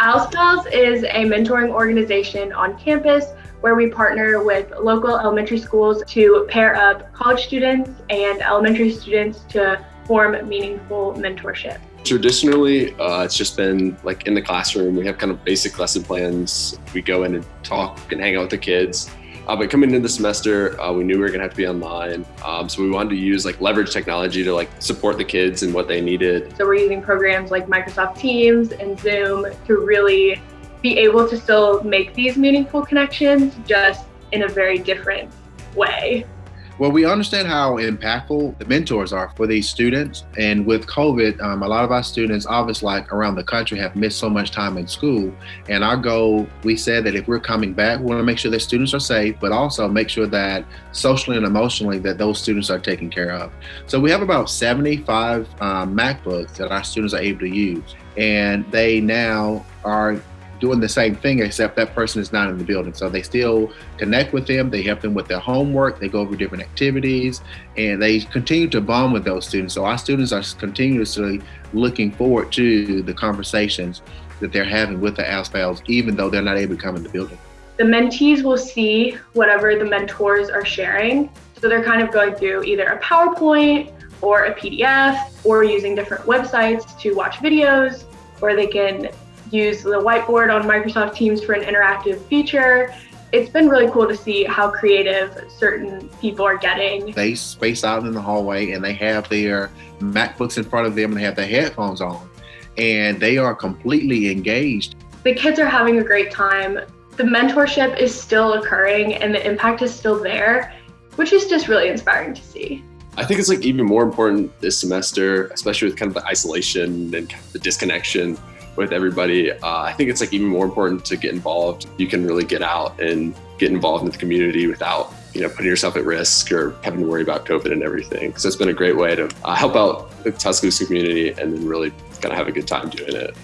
Al's Pals is a mentoring organization on campus where we partner with local elementary schools to pair up college students and elementary students to form meaningful mentorship. Traditionally, uh, it's just been like in the classroom. We have kind of basic lesson plans. We go in and talk and hang out with the kids. Uh, but coming into the semester, uh, we knew we were gonna have to be online. Um, so we wanted to use like leverage technology to like support the kids and what they needed. So we're using programs like Microsoft Teams and Zoom to really be able to still make these meaningful connections just in a very different way. Well, we understand how impactful the mentors are for these students. And with COVID, um, a lot of our students, obviously, like around the country, have missed so much time in school. And our goal, we said that if we're coming back, we want to make sure that students are safe, but also make sure that socially and emotionally that those students are taken care of. So we have about 75 um, MacBooks that our students are able to use. And they now are doing the same thing, except that person is not in the building. So they still connect with them, they help them with their homework, they go over different activities, and they continue to bond with those students. So our students are continuously looking forward to the conversations that they're having with the Al's Pals, even though they're not able to come in the building. The mentees will see whatever the mentors are sharing. So they're kind of going through either a PowerPoint or a PDF or using different websites to watch videos, or they can use the whiteboard on Microsoft Teams for an interactive feature. It's been really cool to see how creative certain people are getting. They space out in the hallway and they have their MacBooks in front of them and they have their headphones on and they are completely engaged. The kids are having a great time. The mentorship is still occurring and the impact is still there, which is just really inspiring to see. I think it's like even more important this semester, especially with kind of the isolation and kind of the disconnection with everybody. Uh, I think it's like even more important to get involved. You can really get out and get involved in the community without you know putting yourself at risk or having to worry about COVID and everything. So it's been a great way to uh, help out the Tuscaloosa community and then really kind of have a good time doing it.